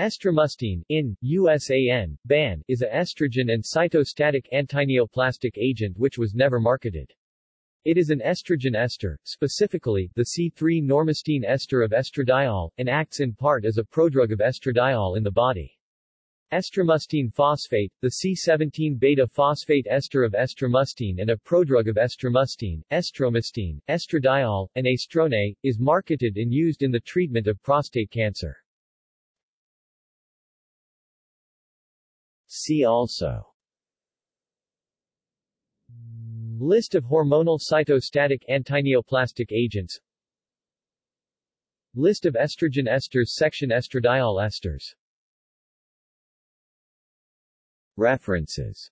Estramustine, in, USAN, BAN, is a estrogen and cytostatic antineoplastic agent which was never marketed. It is an estrogen ester, specifically, the C3-normustine ester of estradiol, and acts in part as a prodrug of estradiol in the body. Estramustine phosphate, the C17-beta phosphate ester of estramustine and a prodrug of estramustine, estromustine, estradiol, and estrone, is marketed and used in the treatment of prostate cancer. See also. List of hormonal cytostatic antineoplastic agents. List of estrogen esters section Estradiol esters. References